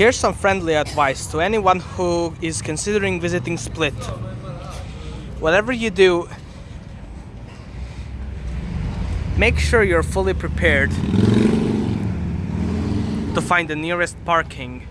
Here's some friendly advice to anyone who is considering visiting Split. Whatever you do, make sure you're fully prepared to find the nearest parking